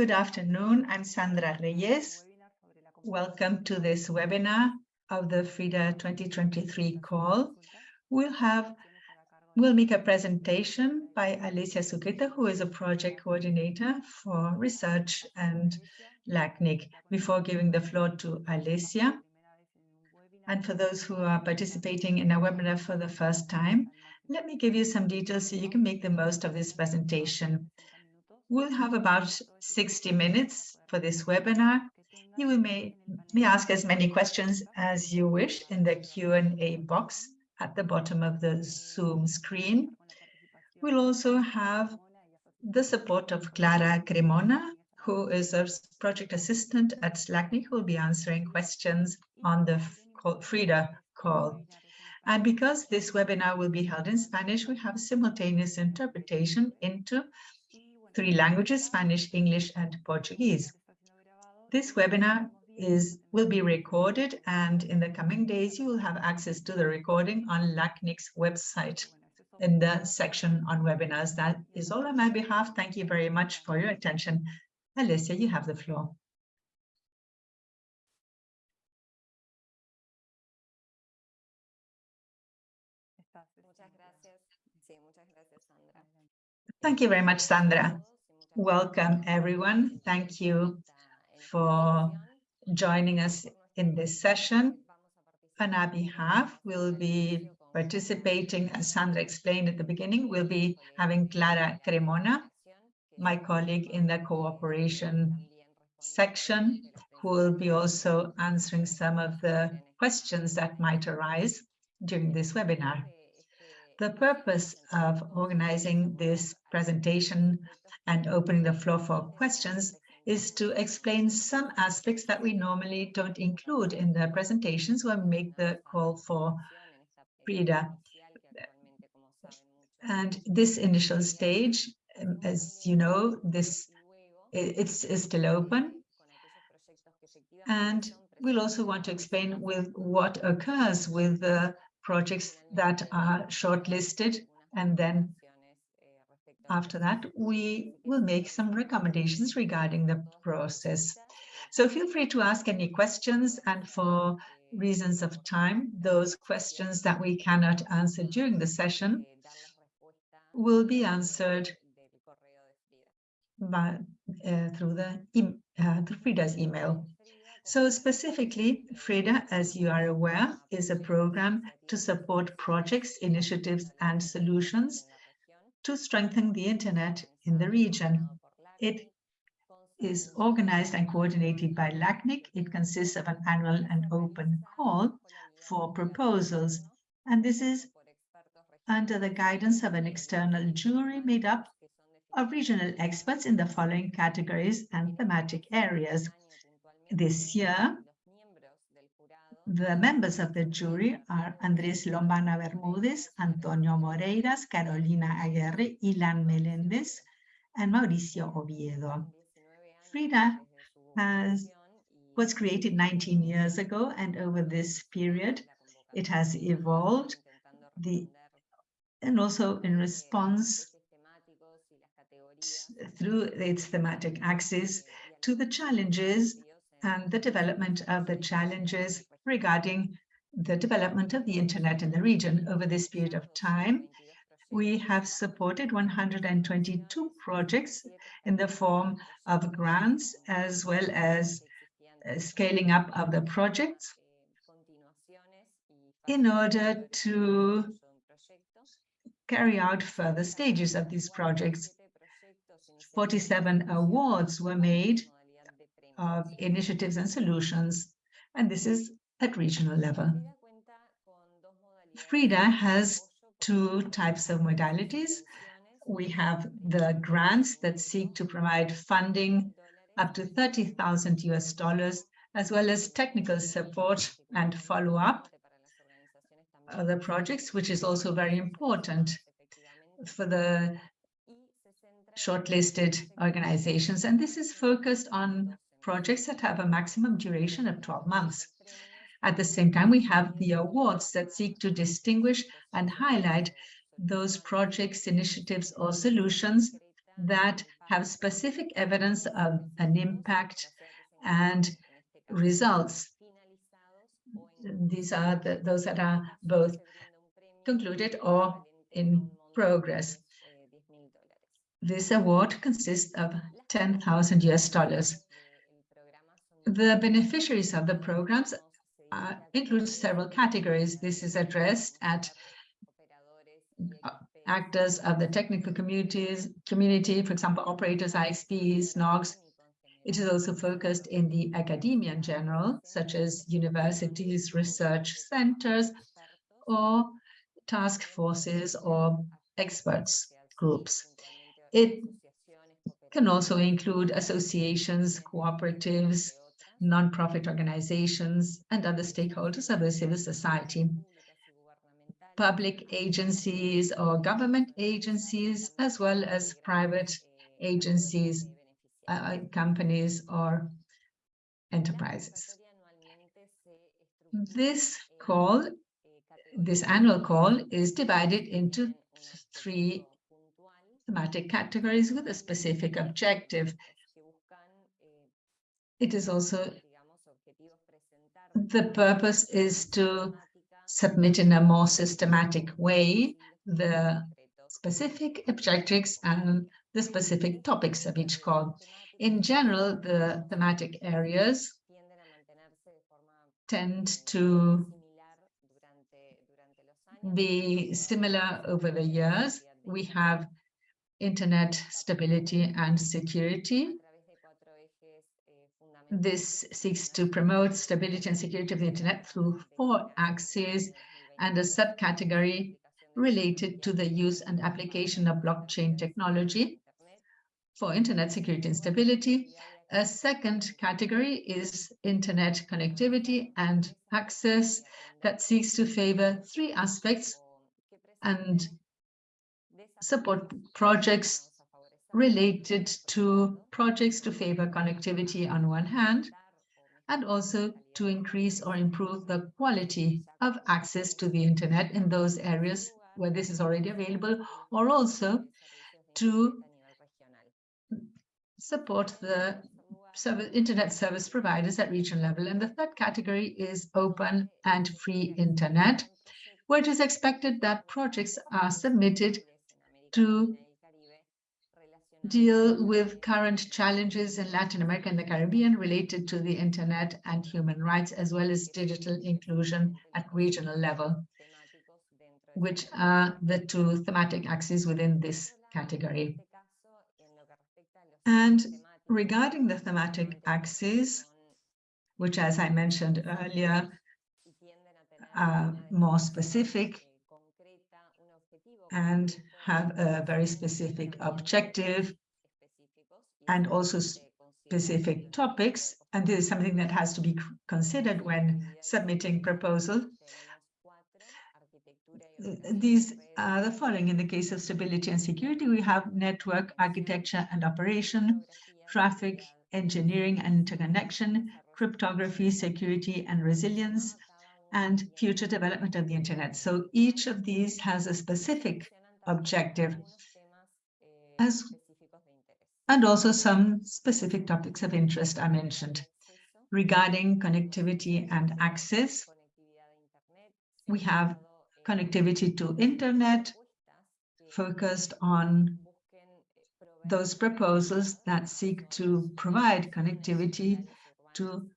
Good afternoon. I'm Sandra Reyes. Welcome to this webinar of the FRIDA 2023 call. We'll have we'll make a presentation by Alicia Suqueta, who is a project coordinator for research and LACNIC. Before giving the floor to Alicia, and for those who are participating in a webinar for the first time, let me give you some details so you can make the most of this presentation. We'll have about 60 minutes for this webinar. You may, may ask as many questions as you wish in the Q&A box at the bottom of the Zoom screen. We'll also have the support of Clara Cremona, who is a project assistant at LACNIC, who will be answering questions on the FRIDA call. And because this webinar will be held in Spanish, we have simultaneous interpretation into three languages, Spanish, English, and Portuguese. This webinar is will be recorded and in the coming days you will have access to the recording on LACNIC's website in the section on webinars. That is all on my behalf. Thank you very much for your attention. Alicia, you have the floor. Thank you very much, Sandra. Welcome, everyone. Thank you for joining us in this session. On our behalf, we'll be participating, as Sandra explained at the beginning, we'll be having Clara Cremona, my colleague in the cooperation section, who will be also answering some of the questions that might arise during this webinar. The purpose of organizing this presentation and opening the floor for questions is to explain some aspects that we normally don't include in the presentations when we make the call for FRIDA. And this initial stage, um, as you know, this it's, it's still open. And we'll also want to explain with what occurs with the projects that are shortlisted and then after that we will make some recommendations regarding the process. So feel free to ask any questions and for reasons of time, those questions that we cannot answer during the session will be answered by, uh, through the uh, through FRIDA's email. So specifically, FRIDA, as you are aware, is a program to support projects, initiatives, and solutions to strengthen the internet in the region. It is organized and coordinated by LACNIC. It consists of an annual and open call for proposals. And this is under the guidance of an external jury made up of regional experts in the following categories and thematic areas this year, the members of the jury are Andrés Lombana Bermúdez, Antonio Moreiras, Carolina Aguirre, Ilan Meléndez, and Mauricio Oviedo. FRIDA has, was created 19 years ago, and over this period, it has evolved the, and also in response through its thematic axis to the challenges and the development of the challenges regarding the development of the internet in the region over this period of time. We have supported 122 projects in the form of grants as well as uh, scaling up of the projects in order to carry out further stages of these projects. 47 awards were made of initiatives and solutions, and this is at regional level. FRIDA has two types of modalities. We have the grants that seek to provide funding up to 30,000 US dollars, as well as technical support and follow-up of the projects, which is also very important for the shortlisted organizations. And this is focused on projects that have a maximum duration of 12 months. At the same time, we have the awards that seek to distinguish and highlight those projects, initiatives, or solutions that have specific evidence of an impact and results. These are the, those that are both concluded or in progress. This award consists of 10,000 US dollars. The beneficiaries of the programs uh, include several categories. This is addressed at uh, actors of the technical communities, community, for example, operators, ISPs, NOGs. It is also focused in the academia in general, such as universities, research centers, or task forces or experts groups. It can also include associations, cooperatives, non-profit organizations, and other stakeholders of the civil society, public agencies or government agencies, as well as private agencies, uh, companies, or enterprises. This call, this annual call, is divided into three thematic categories with a specific objective. It is also, the purpose is to submit in a more systematic way the specific objectives and the specific topics of each call. In general, the thematic areas tend to be similar over the years. We have internet stability and security. This seeks to promote stability and security of the internet through four axes and a subcategory related to the use and application of blockchain technology for internet security and stability. A second category is internet connectivity and access that seeks to favor three aspects and support projects related to projects to favor connectivity on one hand, and also to increase or improve the quality of access to the internet in those areas where this is already available, or also to support the service, internet service providers at regional level. And the third category is open and free internet, where it is expected that projects are submitted to deal with current challenges in Latin America and the Caribbean related to the internet and human rights, as well as digital inclusion at regional level, which are the two thematic axes within this category. And regarding the thematic axes, which, as I mentioned earlier, are more specific and have a very specific objective and also specific topics. And this is something that has to be considered when submitting proposal. These are the following. In the case of stability and security, we have network architecture and operation, traffic, engineering and interconnection, cryptography, security and resilience, and future development of the internet. So each of these has a specific objective as and also some specific topics of interest I mentioned. Regarding connectivity and access, we have connectivity to internet focused on those proposals that seek to provide connectivity to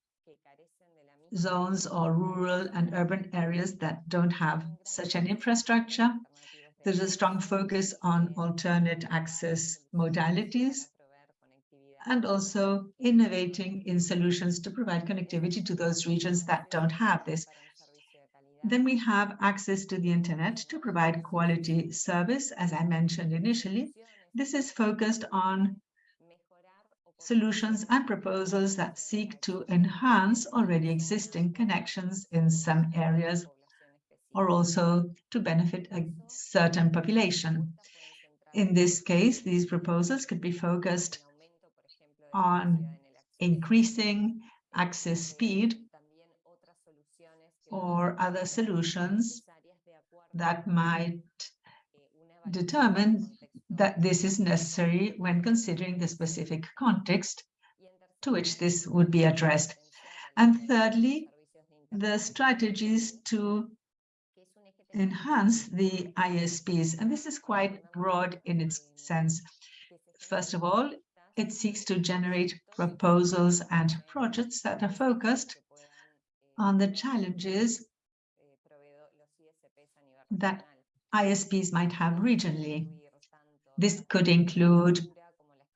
zones or rural and urban areas that don't have such an infrastructure. There's a strong focus on alternate access modalities and also innovating in solutions to provide connectivity to those regions that don't have this. Then we have access to the internet to provide quality service, as I mentioned initially. This is focused on solutions and proposals that seek to enhance already existing connections in some areas or also to benefit a certain population. In this case, these proposals could be focused on increasing access speed or other solutions that might determine that this is necessary when considering the specific context to which this would be addressed. And thirdly, the strategies to enhance the ISPs, and this is quite broad in its sense. First of all, it seeks to generate proposals and projects that are focused on the challenges that ISPs might have regionally. This could include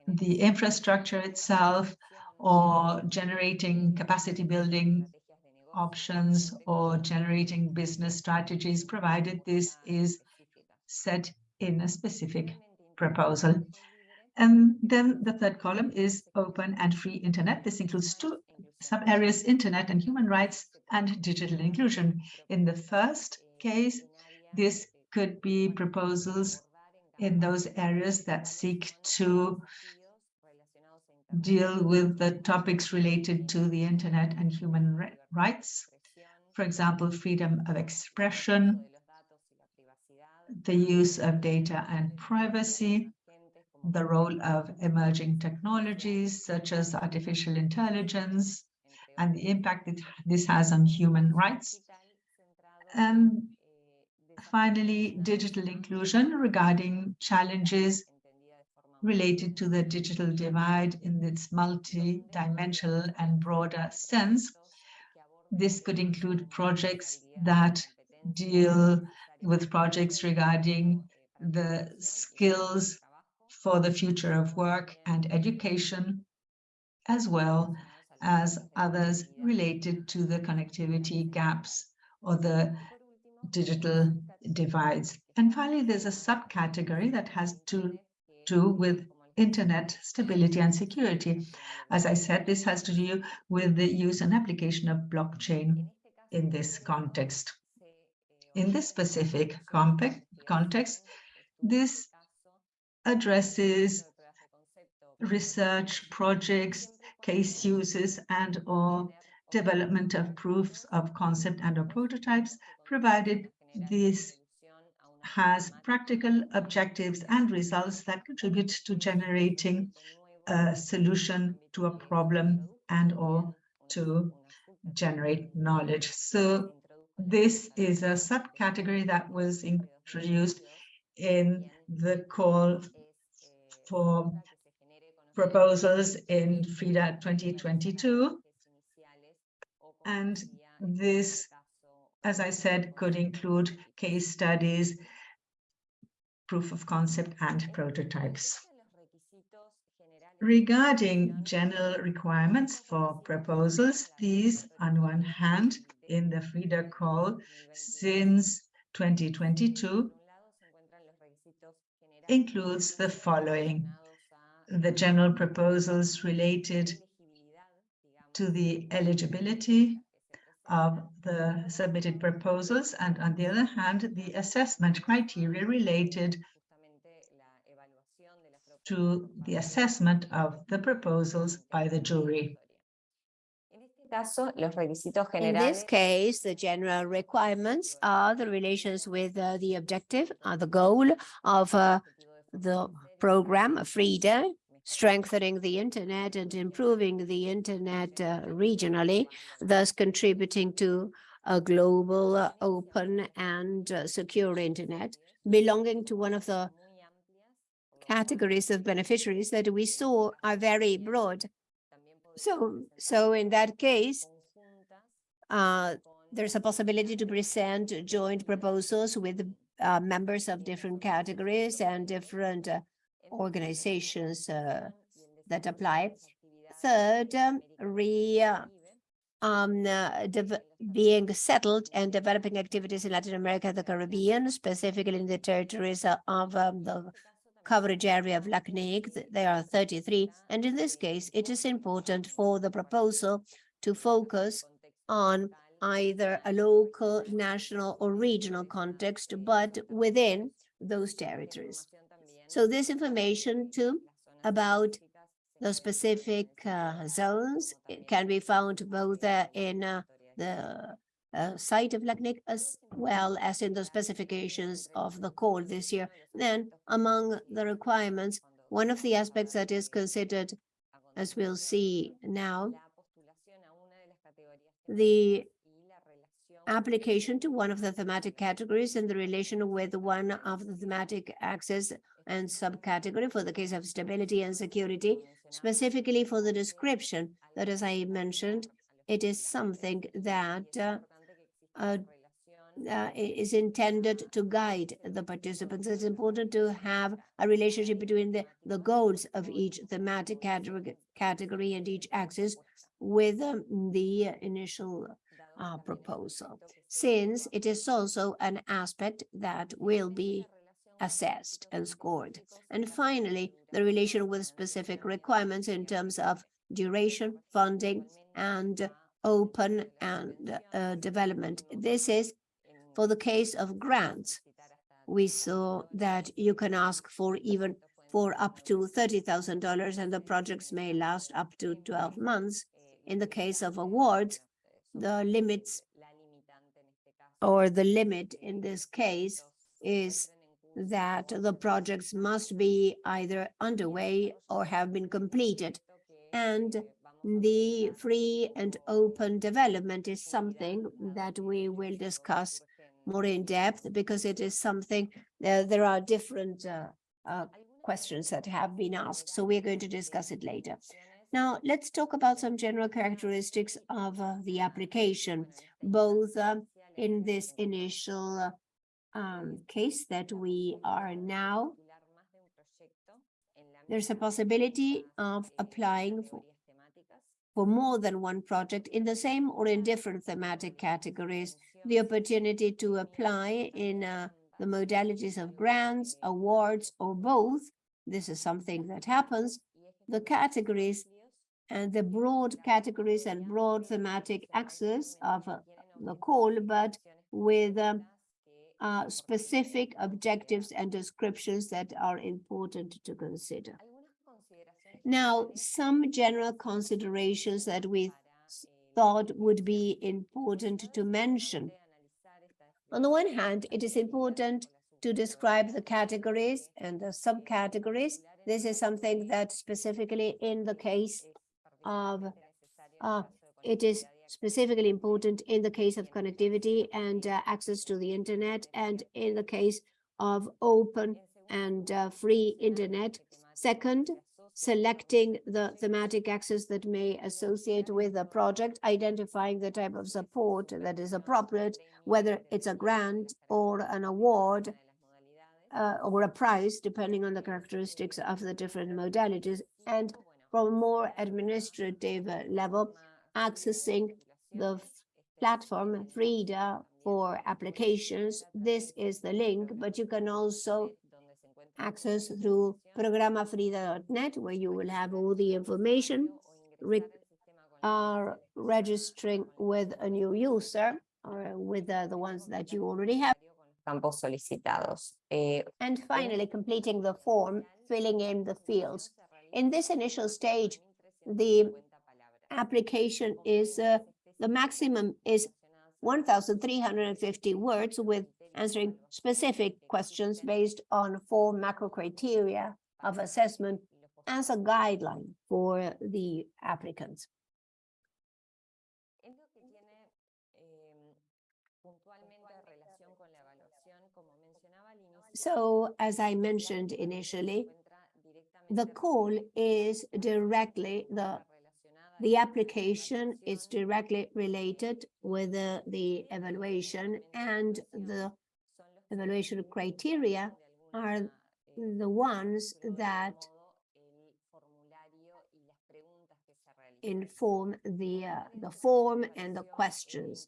the infrastructure itself or generating capacity building options or generating business strategies, provided this is set in a specific proposal. And then the third column is open and free internet. This includes two sub-areas, internet and human rights and digital inclusion. In the first case, this could be proposals in those areas that seek to deal with the topics related to the internet and human rights. For example, freedom of expression, the use of data and privacy, the role of emerging technologies such as artificial intelligence, and the impact that this has on human rights. And finally, digital inclusion regarding challenges related to the digital divide in its multi-dimensional and broader sense. This could include projects that deal with projects regarding the skills for the future of work and education, as well as others related to the connectivity gaps or the digital divides. And finally, there's a subcategory that has to do with internet stability and security. As I said, this has to do with the use and application of blockchain in this context. In this specific context, this addresses research projects, case uses, and or development of proofs of concept and or prototypes, provided this has practical objectives and results that contribute to generating a solution to a problem and or to generate knowledge. So this is a subcategory that was introduced in the call for proposals in FRIDA 2022. And this, as I said, could include case studies, proof of concept, and prototypes. Regarding general requirements for proposals, these, on one hand, in the FRIDA call since 2022, includes the following. The general proposals related to the eligibility of the submitted proposals, and on the other hand, the assessment criteria related to the assessment of the proposals by the jury. In this case, the general requirements are the relations with uh, the objective, uh, the goal of uh, the program, FRIDA, strengthening the internet and improving the internet uh, regionally, thus contributing to a global, uh, open and uh, secure internet, belonging to one of the categories of beneficiaries that we saw are very broad. So, so in that case, uh, there's a possibility to present joint proposals with uh, members of different categories and different uh, organizations uh, that apply. Third, um, re uh, um, uh, being settled and developing activities in Latin America, the Caribbean, specifically in the territories of um, the coverage area of LACNIC. There are 33. And in this case, it is important for the proposal to focus on either a local, national, or regional context, but within those territories. So this information too about the specific uh, zones can be found both uh, in uh, the uh, site of LACNIC as well as in the specifications of the call this year. Then among the requirements, one of the aspects that is considered, as we'll see now, the application to one of the thematic categories and the relation with one of the thematic axis and subcategory for the case of stability and security, specifically for the description that, as I mentioned, it is something that uh, uh, uh, is intended to guide the participants. It's important to have a relationship between the, the goals of each thematic category, and each axis with um, the initial uh, proposal, since it is also an aspect that will be assessed and scored. And finally, the relation with specific requirements in terms of duration, funding, and open and uh, development. This is for the case of grants. We saw that you can ask for even for up to $30,000 and the projects may last up to 12 months. In the case of awards, the limits or the limit in this case is that the projects must be either underway or have been completed. And the free and open development is something that we will discuss more in depth because it is something uh, there are different uh, uh, questions that have been asked. So we're going to discuss it later. Now, let's talk about some general characteristics of uh, the application, both uh, in this initial um, case that we are now. There's a possibility of applying for, for more than one project in the same or in different thematic categories, the opportunity to apply in uh, the modalities of grants, awards, or both. This is something that happens. The categories and the broad categories and broad thematic axis of uh, the call, but with um, uh, specific objectives and descriptions that are important to consider. Now, some general considerations that we thought would be important to mention. On the one hand, it is important to describe the categories and the subcategories. This is something that specifically in the case of uh, it is specifically important in the case of connectivity and uh, access to the internet and in the case of open and uh, free internet. Second, selecting the thematic axis that may associate with a project, identifying the type of support that is appropriate, whether it's a grant or an award uh, or a prize, depending on the characteristics of the different modalities, and from a more administrative level, accessing the platform FRIDA for applications. This is the link, but you can also access through programafrida.net, where you will have all the information re are registering with a new user or with uh, the ones that you already have. Campos solicitados. Eh, and finally, completing the form, filling in the fields. In this initial stage, the application is, uh, the maximum is 1,350 words with answering specific questions based on four macro criteria of assessment as a guideline for the applicants. So, as I mentioned initially, the call is directly the the application is directly related with the, the evaluation and the evaluation criteria are the ones that inform the uh, the form and the questions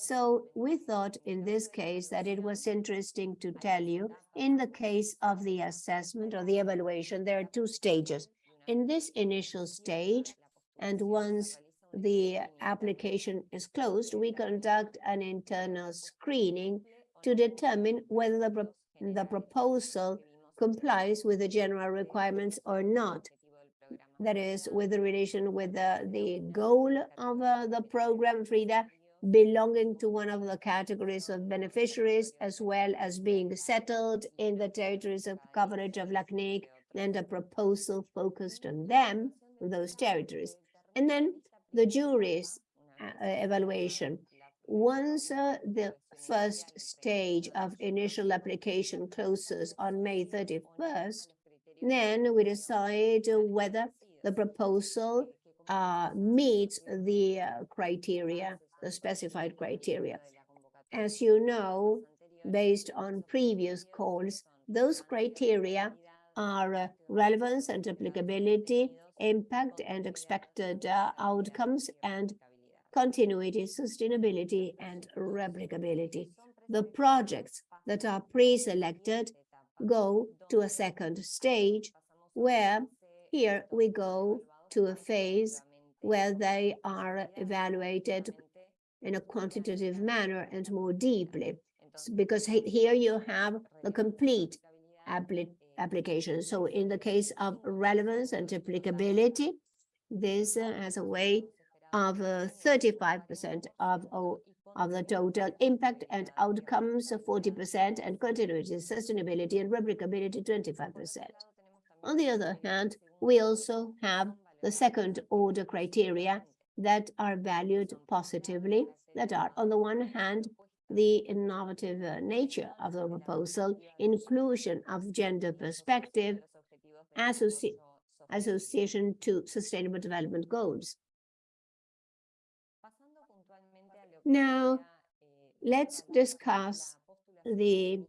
so we thought in this case that it was interesting to tell you in the case of the assessment or the evaluation, there are two stages. In this initial stage, and once the application is closed, we conduct an internal screening to determine whether the, pro the proposal complies with the general requirements or not. That is, with the relation with the, the goal of uh, the program, Frida, belonging to one of the categories of beneficiaries, as well as being settled in the territories of coverage of LACNIC and a proposal focused on them, those territories. And then the jury's uh, evaluation. Once uh, the first stage of initial application closes on May 31st, then we decide whether the proposal uh, meets the uh, criteria, the specified criteria. As you know, based on previous calls, those criteria are uh, relevance and applicability, impact and expected uh, outcomes, and continuity, sustainability, and replicability. The projects that are pre-selected go to a second stage where here we go to a phase where they are evaluated in a quantitative manner and more deeply. because here you have the complete appli application. So in the case of relevance and applicability, this uh, has a way of 35% uh, of, of the total impact and outcomes, 40%, and continuity, sustainability, and replicability, 25%. On the other hand, we also have the second order criteria that are valued positively, that are, on the one hand, the innovative uh, nature of the proposal, inclusion of gender perspective, associ association to sustainable development goals. Now, let's discuss the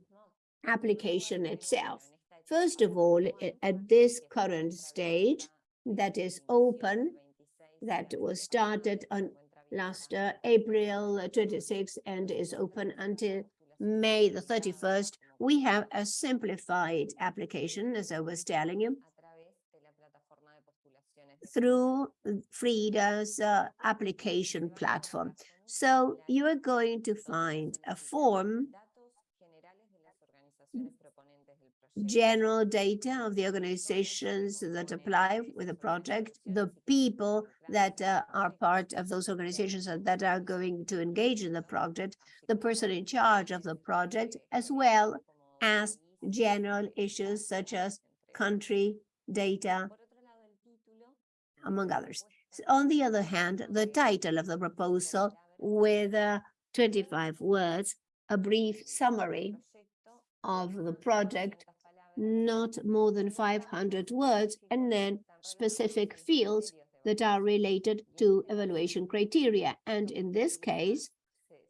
application itself. First of all, at this current stage that is open, that was started on last uh, April 26th and is open until May the 31st, we have a simplified application, as I was telling you, through FRIDA's uh, application platform. So you are going to find a form general data of the organizations that apply with the project, the people that uh, are part of those organizations that are going to engage in the project, the person in charge of the project, as well as general issues such as country data, among others. On the other hand, the title of the proposal with uh, 25 words, a brief summary of the project not more than 500 words, and then specific fields that are related to evaluation criteria. And in this case,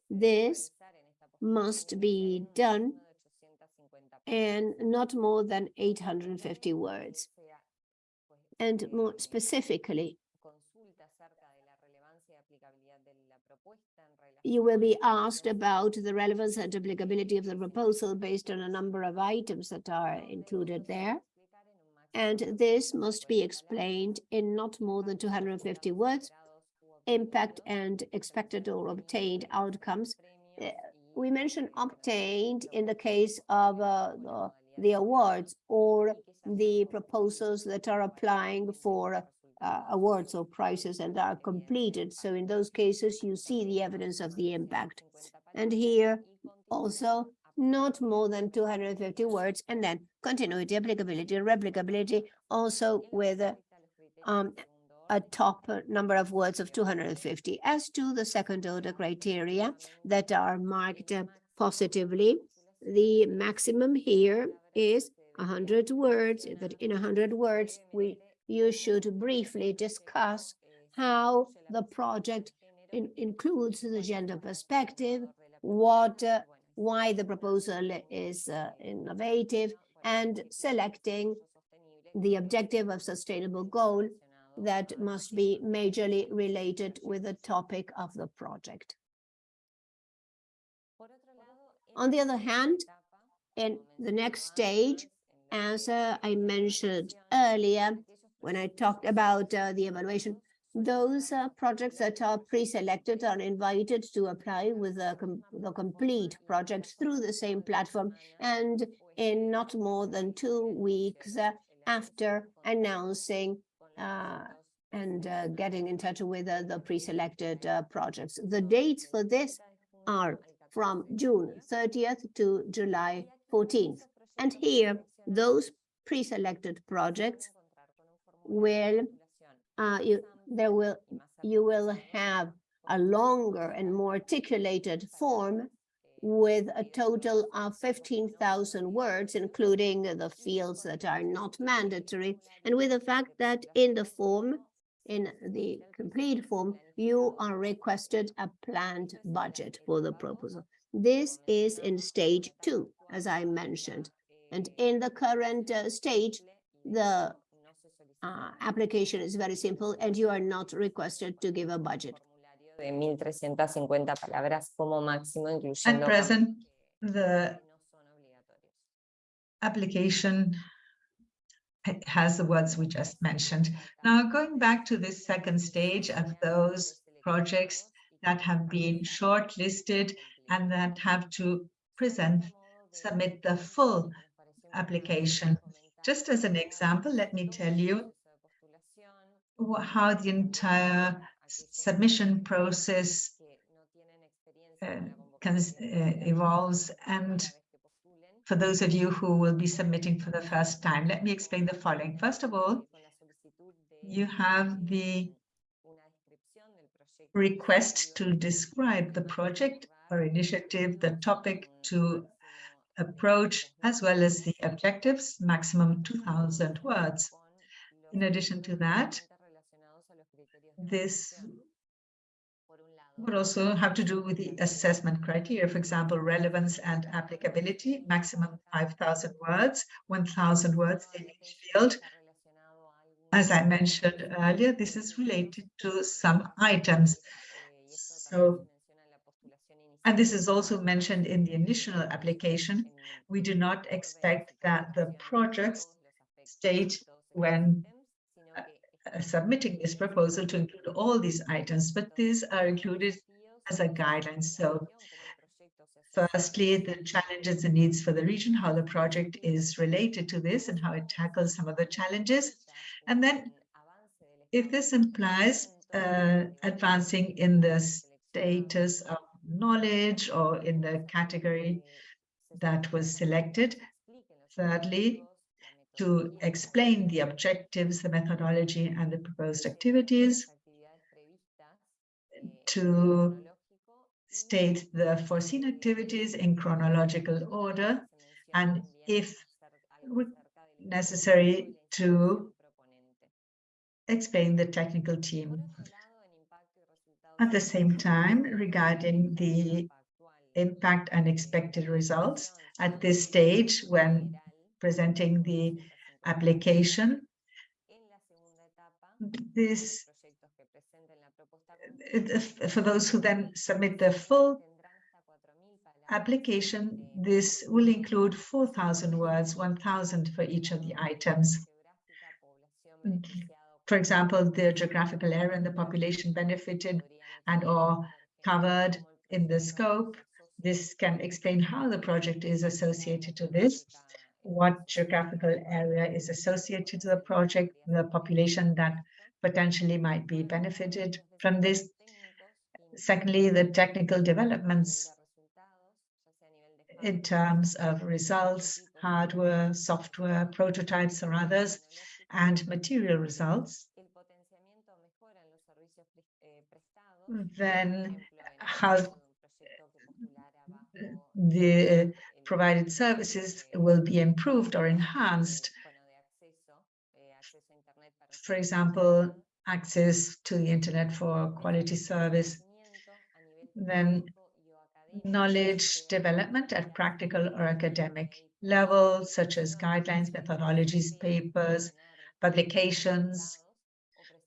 this must be done and not more than 850 words. And more specifically, you will be asked about the relevance and applicability of the proposal based on a number of items that are included there. And this must be explained in not more than 250 words, impact and expected or obtained outcomes. Uh, we mentioned obtained in the case of uh, the, the awards or the proposals that are applying for uh, awards or prizes and are completed. So in those cases, you see the evidence of the impact. And here also not more than 250 words and then continuity, applicability, replicability also with um, a top number of words of 250. As to the second order criteria that are marked positively, the maximum here is 100 words, that in 100 words, we you should briefly discuss how the project in, includes the gender perspective, what, uh, why the proposal is uh, innovative, and selecting the objective of sustainable goal that must be majorly related with the topic of the project. On the other hand, in the next stage, as uh, I mentioned earlier, when I talked about uh, the evaluation, those uh, projects that are pre-selected are invited to apply with the, com complete project through the same platform and in not more than two weeks uh, after announcing uh, and uh, getting in touch with uh, the pre-selected uh, projects. The dates for this are from June 30th to July 14th. And here, those pre-selected projects will, uh, you, there will, you will have a longer and more articulated form with a total of 15,000 words, including the fields that are not mandatory, and with the fact that in the form, in the complete form, you are requested a planned budget for the proposal. This is in stage two, as I mentioned. And in the current uh, stage, the uh, application is very simple and you are not requested to give a budget. de 1.350 palabras como máximo, At incluyendo present, the que no son obligatorios. application has the words we just mentioned. Now, going back to this second stage of those projects that have been shortlisted and that have to present, submit the full application. Just as an example, let me tell you how the entire submission process uh, uh, evolves and for those of you who will be submitting for the first time, let me explain the following. First of all, you have the request to describe the project or initiative, the topic to approach, as well as the objectives, maximum 2,000 words. In addition to that, this would also have to do with the assessment criteria, for example, relevance and applicability, maximum 5,000 words, 1,000 words in each field. As I mentioned earlier, this is related to some items. So, and this is also mentioned in the initial application. We do not expect that the projects state when uh, submitting this proposal to include all these items, but these are included as a guideline. So firstly, the challenges and needs for the region, how the project is related to this and how it tackles some of the challenges. And then if this implies uh, advancing in the status of knowledge or in the category that was selected. Thirdly, to explain the objectives, the methodology, and the proposed activities, to state the foreseen activities in chronological order, and if necessary, to explain the technical team. At the same time, regarding the impact and expected results, at this stage, when presenting the application, this for those who then submit the full application, this will include 4,000 words, 1,000 for each of the items. For example, the geographical area and the population benefited and or covered in the scope. This can explain how the project is associated to this, what geographical area is associated to the project, the population that potentially might be benefited from this. Secondly, the technical developments in terms of results, hardware, software, prototypes or others, and material results. Then how the uh, provided services will be improved or enhanced. For example, access to the internet for quality service. Then knowledge development at practical or academic level, such as guidelines, methodologies, papers, publications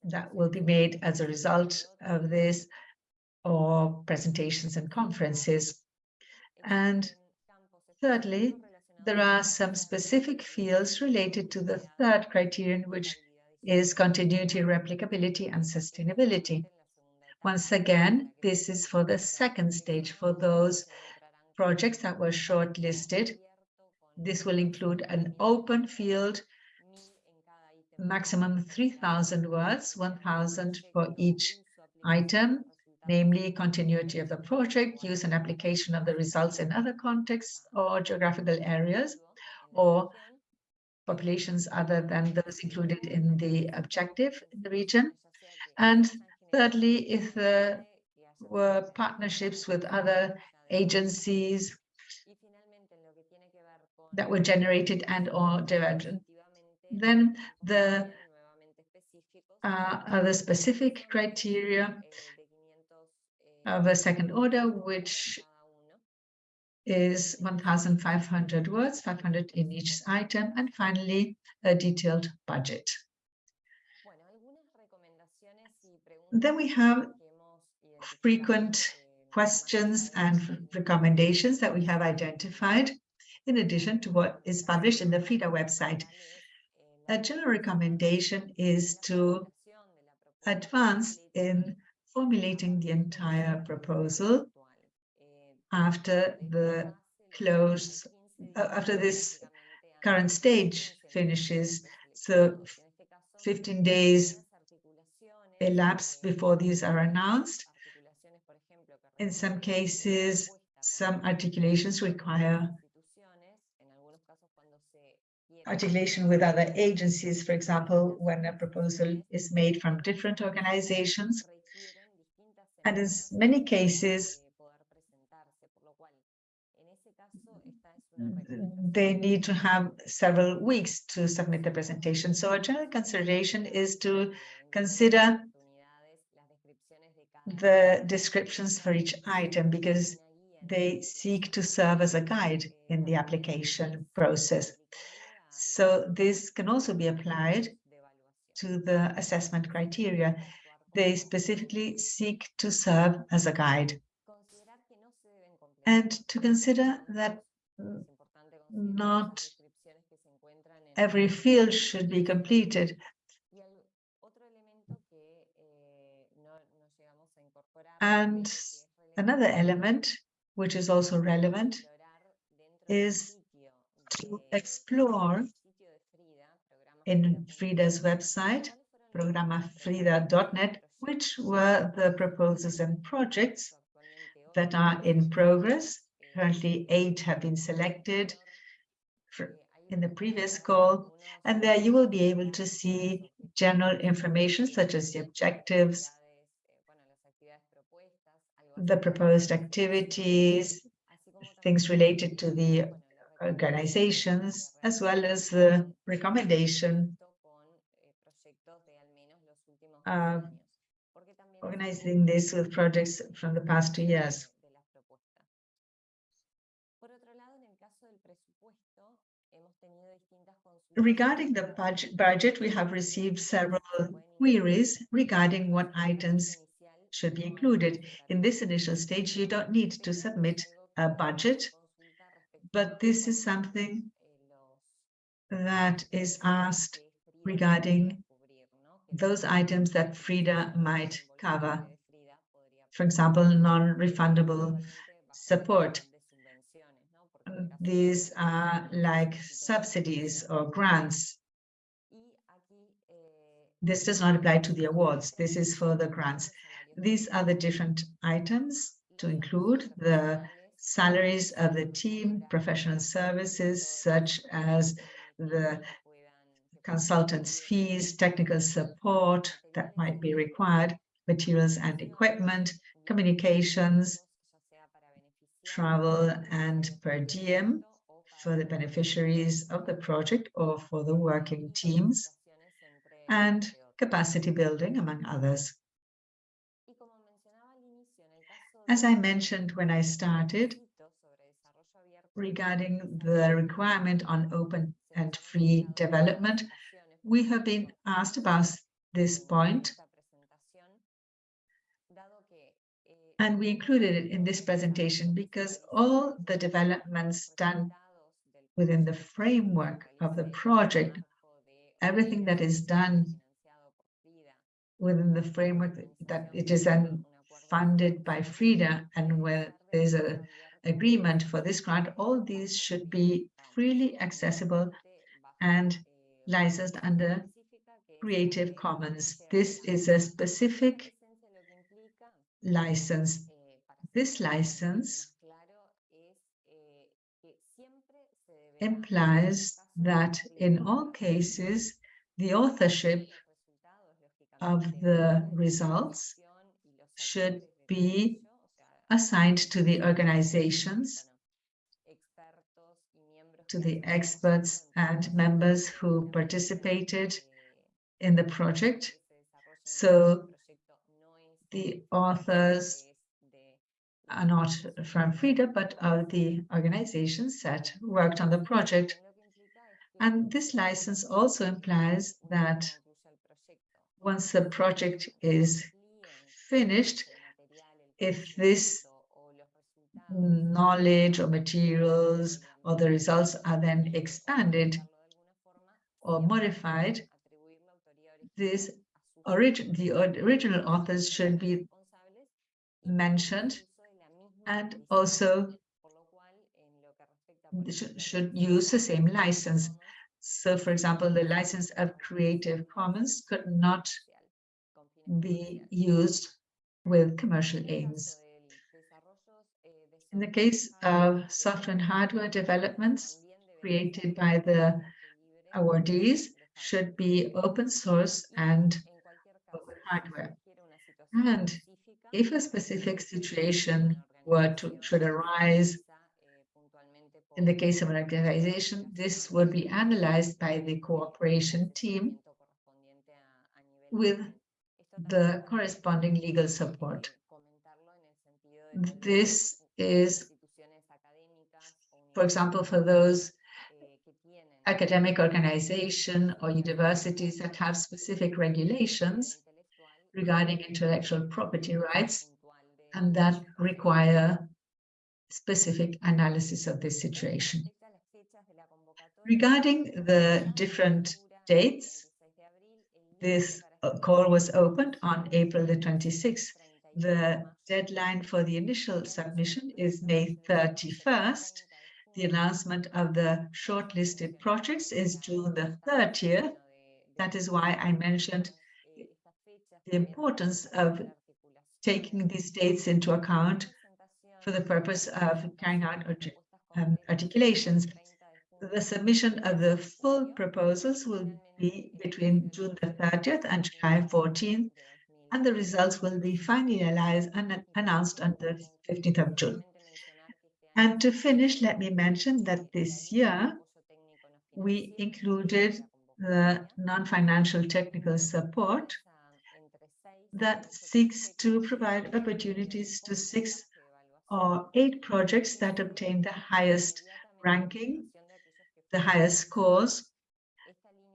that will be made as a result of this, or presentations and conferences. And thirdly, there are some specific fields related to the third criterion, which is continuity, replicability, and sustainability. Once again, this is for the second stage for those projects that were shortlisted. This will include an open field maximum 3,000 words, 1,000 for each item, namely continuity of the project, use and application of the results in other contexts or geographical areas, or populations other than those included in the objective in the region. And thirdly, if there were partnerships with other agencies that were generated and or developed, then the uh, other specific criteria of a second order, which is 1,500 words, 500 in each item, and finally, a detailed budget. Then we have frequent questions and recommendations that we have identified, in addition to what is published in the FRIDA website. A general recommendation is to advance in formulating the entire proposal after the close, uh, after this current stage finishes. So 15 days elapse before these are announced. In some cases, some articulations require articulation with other agencies, for example, when a proposal is made from different organizations. And in many cases, they need to have several weeks to submit the presentation. So a general consideration is to consider the descriptions for each item because they seek to serve as a guide in the application process. So this can also be applied to the assessment criteria. They specifically seek to serve as a guide. And to consider that not every field should be completed. And another element, which is also relevant, is to explore in FRIDA's website, programafrida.net, which were the proposals and projects that are in progress. Currently, eight have been selected in the previous call. And there you will be able to see general information such as the objectives, the proposed activities, things related to the organizations, as well as the recommendation uh, organizing this with projects from the past two years. Regarding the budget, we have received several queries regarding what items should be included. In this initial stage, you don't need to submit a budget, but this is something that is asked regarding those items that FRIDA might cover. For example, non-refundable support these are like subsidies or grants. This does not apply to the awards. This is for the grants. These are the different items to include the salaries of the team, professional services, such as the consultants' fees, technical support that might be required, materials and equipment, communications, travel and per diem for the beneficiaries of the project or for the working teams, and capacity building, among others. As I mentioned when I started, regarding the requirement on open and free development, we have been asked about this point And we included it in this presentation because all the developments done within the framework of the project, everything that is done within the framework that it is then funded by FRIDA and where there's a agreement for this grant, all these should be freely accessible and licensed under Creative Commons. This is a specific license. This license implies that in all cases, the authorship of the results should be assigned to the organizations, to the experts and members who participated in the project. So the authors are not from FRIDA, but are the organizations that worked on the project. And this license also implies that once the project is finished, if this knowledge or materials or the results are then expanded or modified, this origin the original authors should be mentioned and also should use the same license. So, for example, the license of Creative Commons could not be used with commercial aims. In the case of software and hardware developments created by the awardees should be open source and open hardware. And if a specific situation were to should arise in the case of an organization, this would be analyzed by the cooperation team with the corresponding legal support. This is, for example, for those academic organization or universities that have specific regulations regarding intellectual property rights and that require specific analysis of this situation. Regarding the different dates, this call was opened on April the 26th. The deadline for the initial submission is May 31st. The announcement of the shortlisted projects is June the 30th. That is why I mentioned the importance of taking these dates into account for the purpose of carrying out um, articulations. The submission of the full proposals will be between June the 30th and July 14th, and the results will be finalized and announced on the 15th of June. And to finish, let me mention that this year we included the non-financial technical support that seeks to provide opportunities to six or eight projects that obtain the highest ranking, the highest scores,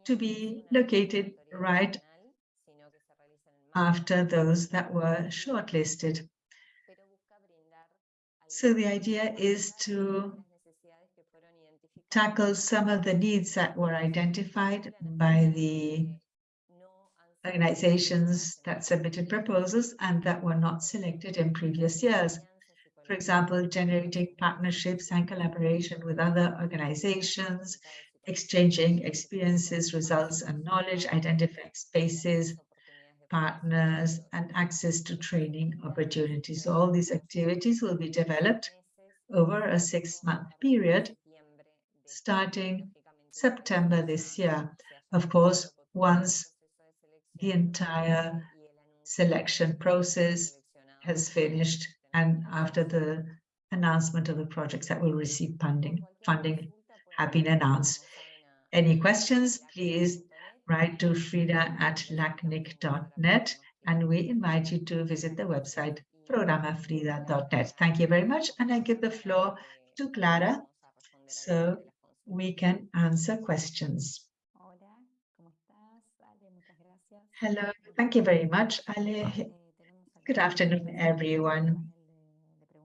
to be located right after those that were shortlisted. So the idea is to tackle some of the needs that were identified by the organizations that submitted proposals and that were not selected in previous years. For example, generating partnerships and collaboration with other organizations, exchanging experiences, results, and knowledge, identifying spaces, partners, and access to training opportunities. So all these activities will be developed over a six-month period, starting September this year. Of course, once the entire selection process has finished and after the announcement of the projects that will receive funding, funding have been announced. Any questions, please write to frida at lacnic.net and we invite you to visit the website programafrida.net. Thank you very much and I give the floor to Clara so we can answer questions. Hello, thank you very much, Ale. Good afternoon, everyone.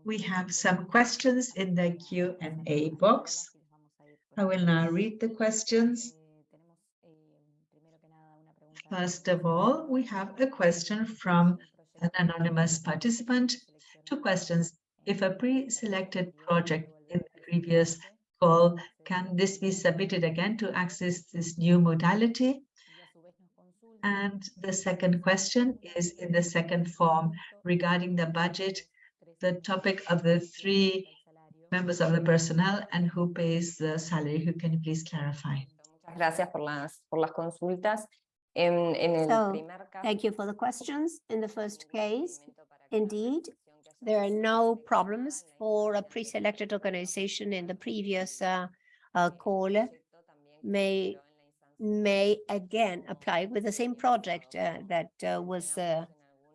We have some questions in the Q&A box. I will now read the questions. First of all, we have a question from an anonymous participant. Two questions. If a pre-selected project in the previous call, can this be submitted again to access this new modality? And the second question is in the second form regarding the budget, the topic of the three members of the personnel and who pays the salary. Who can you please clarify? Muchas gracias por las, por las consultas. En, en So, Thank you for the questions. In the first case, indeed, there are no problems for a pre-selected organization in the previous uh, uh, call may may again apply with the same project uh, that uh, was uh,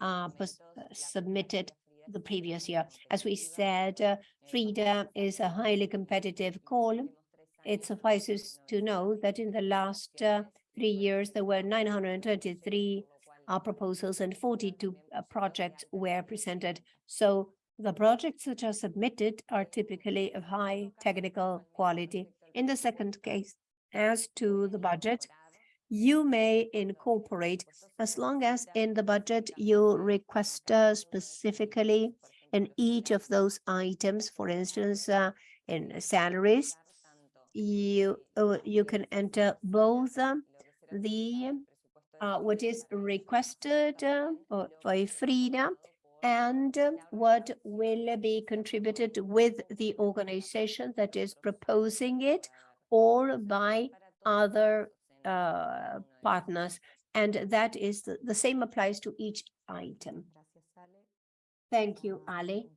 uh, uh, submitted the previous year. As we said, uh, Frida is a highly competitive call. It suffices to know that in the last uh, three years, there were 923 uh, proposals and 42 uh, projects were presented. So the projects that are submitted are typically of high technical quality. In the second case, as to the budget, you may incorporate as long as in the budget you request uh, specifically in each of those items, for instance, uh, in salaries, you uh, you can enter both um, the uh, what is requested uh, for, for Frida and uh, what will be contributed with the organization that is proposing it or by other uh, partners. And that is the, the same applies to each item. Thank you, Ali.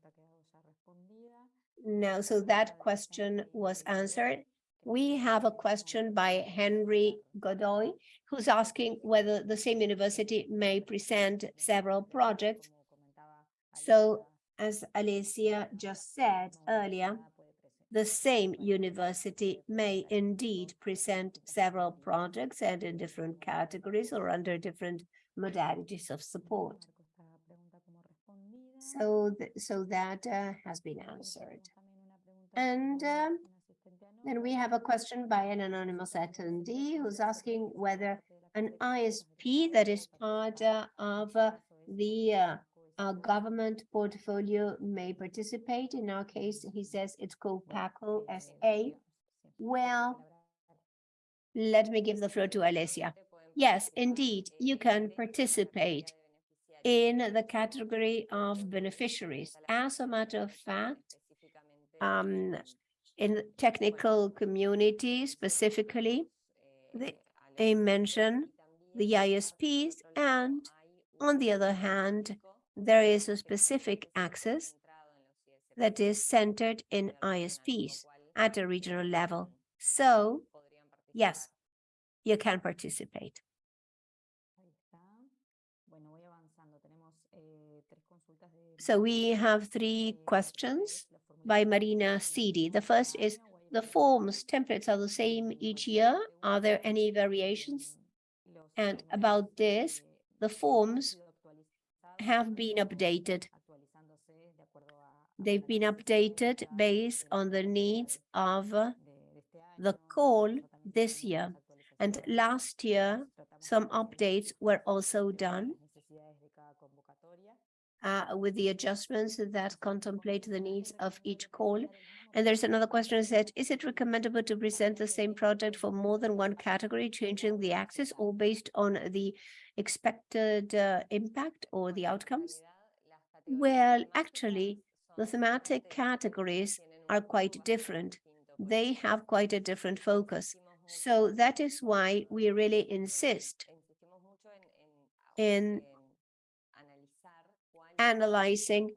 Now, so that question was answered. We have a question by Henry Godoy, who's asking whether the same university may present several projects. So as Alicia just said earlier, the same university may indeed present several projects and in different categories or under different modalities of support. So, th- so that uh, has been answered. And um, then we have a question by an anonymous attendee who's asking whether an ISP that is part uh, of uh, the uh, government portfolio may participate. In our case, he says it's called PACO SA. Well, let me give the floor to Alicia. Yes, indeed, you can participate in the category of beneficiaries. As a matter of fact, um, in the technical community specifically, they, they mention the ISPs and on the other hand, there is a specific access that is centered in ISPs at a regional level. So, yes, you can participate. So we have three questions by Marina Sidi. The first is, the forms templates are the same each year. Are there any variations? And about this, the forms have been updated. They've been updated based on the needs of the call this year. And last year, some updates were also done uh, with the adjustments that contemplate the needs of each call. And there's another question that said, is it recommendable to present the same project for more than one category, changing the axis or based on the expected uh, impact or the outcomes? Well, actually, the thematic categories are quite different. They have quite a different focus. So that is why we really insist in analyzing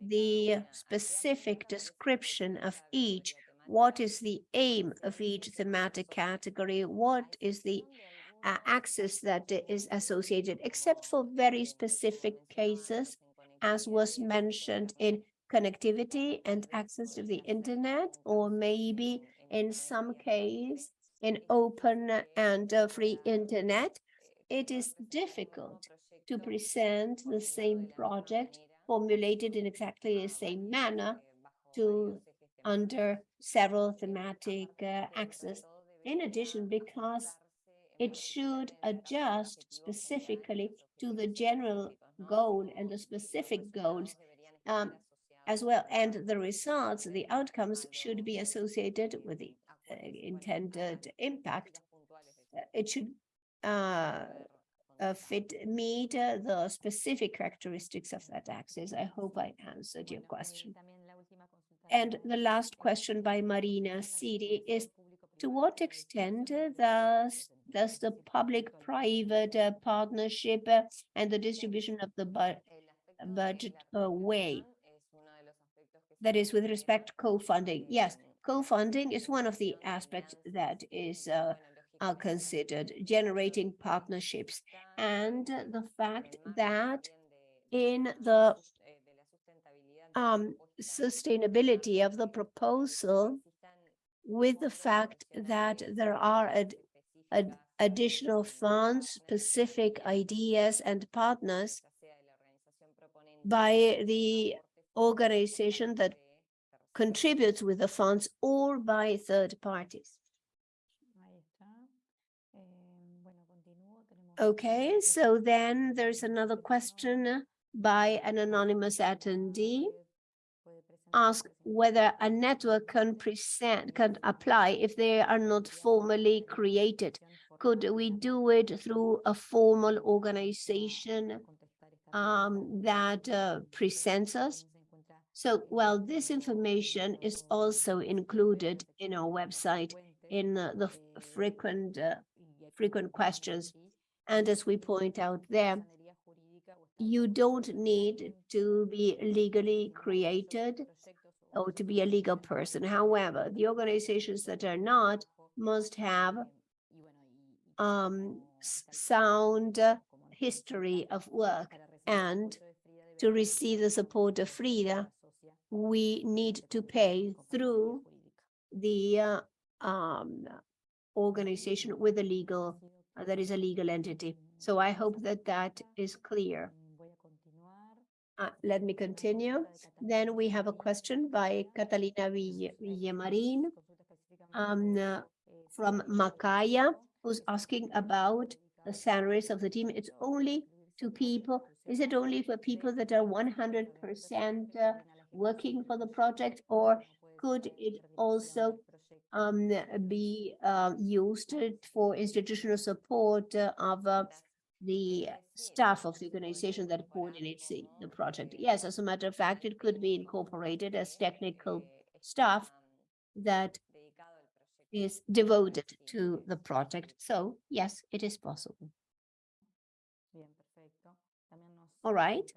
the specific description of each. What is the aim of each thematic category? What is the uh, axis that is associated, except for very specific cases, as was mentioned in connectivity and access to the internet, or maybe in some case in open and uh, free internet, it is difficult to present the same project formulated in exactly the same manner to under several thematic uh, axes. In addition, because it should adjust specifically to the general goal and the specific goals um, as well. And the results, the outcomes should be associated with the uh, intended impact. Uh, It should uh, fit, meet uh, the specific characteristics of that axis. I hope I answered your question. And the last question by Marina City is, to what extent uh, does, does the public-private uh, partnership uh, and the distribution of the bu- budget uh, weigh? That is with respect to co-funding. Yes, co-funding is one of the aspects that is uh, are considered generating partnerships and the fact that in the um, sustainability of the proposal with the fact that there are ad- ad- additional funds, specific ideas and partners by the organization that contributes with the funds or by third parties. Okay, so then there's another question by an anonymous attendee. Ask whether a network can present, can apply if they are not formally created. Could we do it through a formal organization um, that uh, presents us? So, well, this information is also included in our website in uh, the frequent, uh, frequent questions. And as we point out there, you don't need to be legally created or to be a legal person. However, the organizations that are not must have um, sound history of work. And to receive the support of Frida, we need to pay through the uh, um, organization with a legal, that is a legal entity. So I hope that that is clear. Uh, let me continue. Then we have a question by Catalina Villamarin um, uh, from Macaya, who's asking about the salaries of the team. It's only to people, is it only for people that are one hundred percent uh, working for the project? Or could it also um, be uh, used for institutional support uh, of uh, the staff of the organization that coordinates the, the project. Yes, as a matter of fact, it could be incorporated as technical staff that is devoted to the project. So yes, it is possible. All right.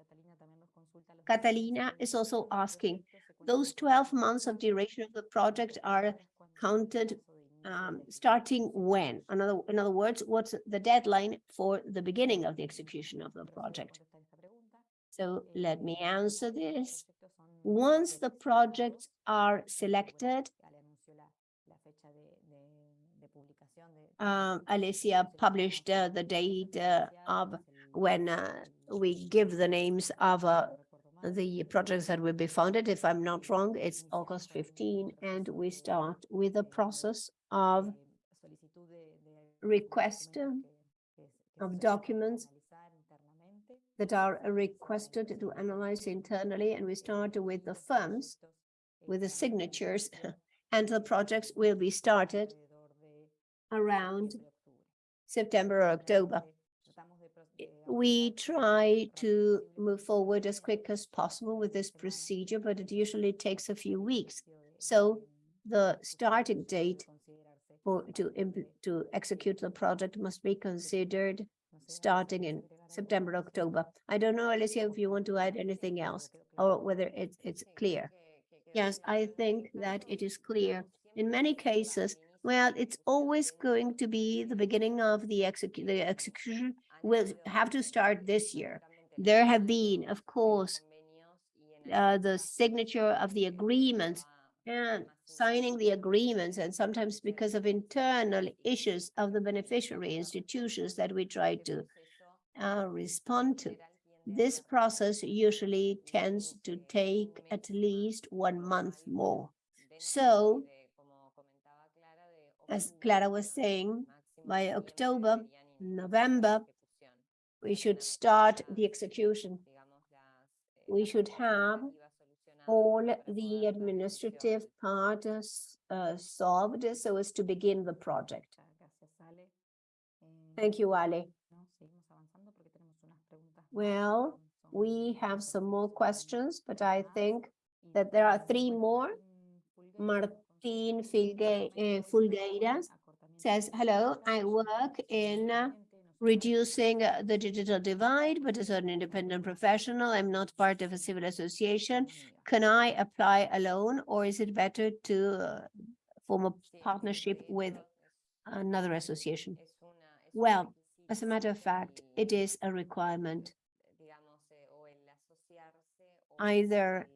Catalina is also asking, those twelve months of duration of the project are counted um, starting when? In other, in other words, what's the deadline for the beginning of the execution of the project? So let me answer this. Once the projects are selected, um, Alicia published uh, the date uh, of when uh, we give the names of uh, the projects that will be funded. If I'm not wrong, it's mm-hmm. August 15, and we start with the process of request um, of documents that are requested to analyze internally, and we start with the firms, with the signatures, and the projects will be started around September or October. We try to move forward as quick as possible with this procedure, but it usually takes a few weeks. So the starting date for to to execute the project must be considered starting in September, October. I don't know, Alicia, if you want to add anything else or whether it's it's clear. Yes, I think that it is clear. In many cases, well, it's always going to be the beginning of the execu- the execution will have to start this year. There have been, of course, uh, the signature of the agreements and signing the agreements, and sometimes because of internal issues of the beneficiary institutions that we try to uh, respond to. This process usually tends to take at least one month more. So, as Clara was saying, by October, November, we should start the execution. We should have all the administrative part uh, solved so as to begin the project. Thank you, Ali. Well, we have some more questions, but I think that there are three more. Martin uh, Fulgueiras says, hello, I work in reducing uh, the digital divide, but as an independent professional, I'm not part of a civil association. Can I apply alone or is it better to uh, form a partnership with another association? Well, as a matter of fact, it is a requirement. Either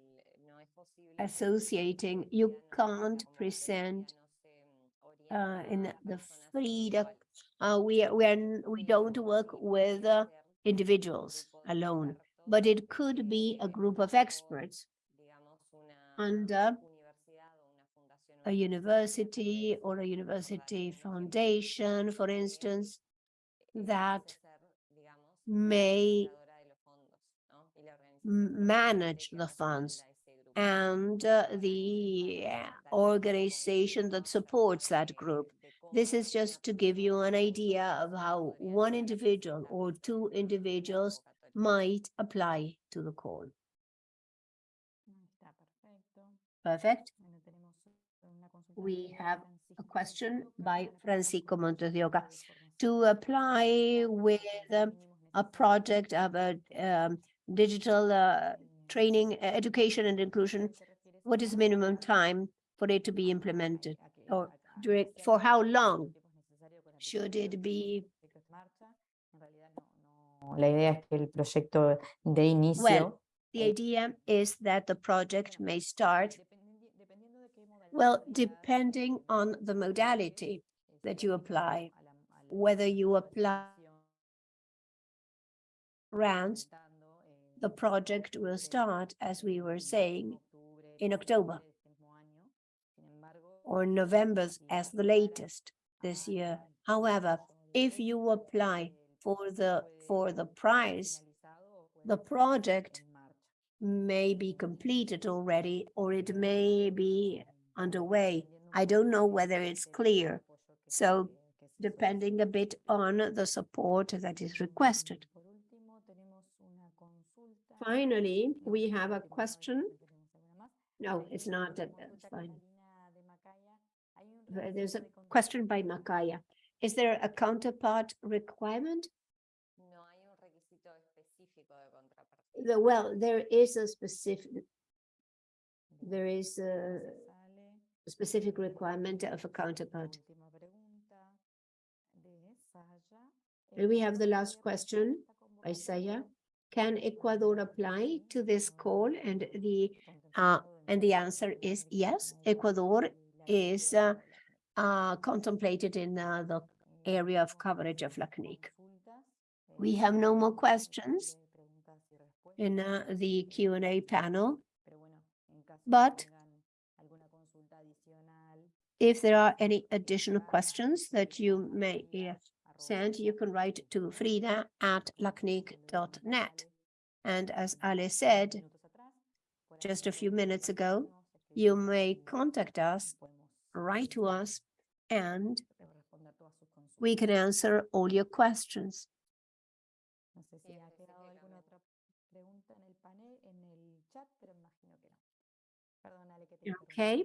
associating, you can't present uh, in the FRIDA. Uh, we we are, we don't work with uh, individuals alone, but it could be a group of experts under a university or a university foundation, for instance, that may manage the funds and uh, the uh, organization that supports that group. This is just to give you an idea of how one individual or two individuals might apply to the call. Perfect. We have a question by Francisco Montes de Oca. To apply with um, a project of a um, digital uh, training, education and inclusion, what is minimum time for it to be implemented? Or during, for how long should it be? La idea es que el proyecto de inicio Well, the idea is that the project may start, well, depending on the modality that you apply, whether you apply grants, the project will start, as we were saying, in October or November as the latest this year. However, if you apply for the for the prize, the project may be completed already or it may be underway. I don't know whether it's clear. So depending a bit on the support that is requested. Finally, we have a question. No, it's not, that- that's fine. There- There's a question by Makaya. Is there a counterpart requirement? no hay un requisito específico. The, well, there is a specific, there is a specific requirement of a counterpart. And we have the last question by Saya. Can Ecuador apply to this call? And the, uh, and the answer is yes, Ecuador is uh, uh, contemplated in uh, the area of coverage of LACNIC. We have no more questions in uh, the Q and A panel. But if there are any additional questions that you may send, you can write to frida at lacnic.net. And as Ale said just a few minutes ago, you may contact us, write to us, and we can answer all your questions. No sé si ha quedado alguna otra pregunta en el panel, en el chat, pero imagino que no. Perdónale que te interrumpí. Okay,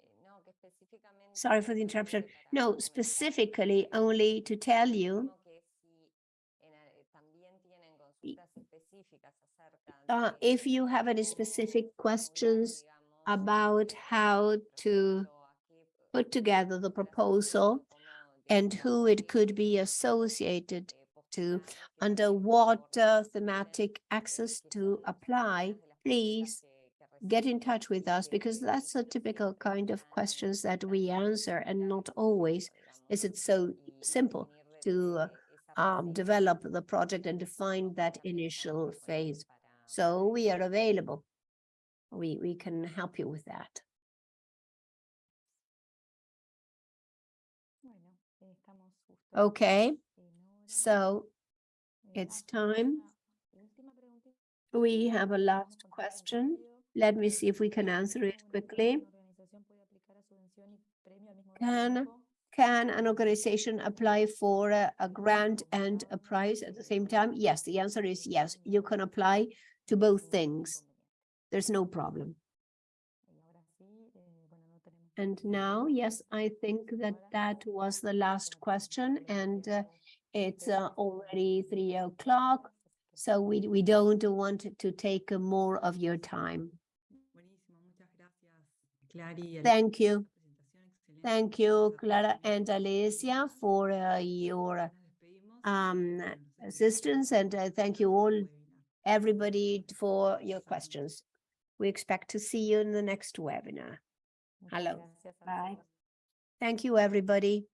Eh, no, que específicamente sorry for the interruption. No, specifically only to tell you como que si en a- eh, también tienen Y- consultas específicas acerca uh, if you have any specific questions digamos, about how to put together the proposal and who it could be associated to, under what uh, thematic access to apply, please get in touch with us because that's a typical kind of questions that we answer and not always is it so simple to um, develop the project and define that initial phase. So we are available. We, we can help you with that. Bueno, estamos justo Okay, so Eh, it's time. una última preguntita. we have a last question. Let me see if we can answer it quickly. una organización puede aplicar a subvención y premio al mismo Can- Can an organization apply for a, a grant and a prize at the same time? Yes, the answer is yes. You can apply to both things. There's no problem. Y ahora sí, eh, bueno, no tenemos And now, yes, I think that that was the last question and uh, it's uh, already three o'clock. So we, we don't want to take more of your time. Buenísimo, muchas gracias, Clary. y Thank you. por la presentación, excelente. Thank you, Clara and Alicia, for uh, your Nos despedimos y um, nos vemos en el assistance and uh, thank you all, everybody for your questions. We expect to see you in the next webinar. Hello. Bye. Thank you, everybody.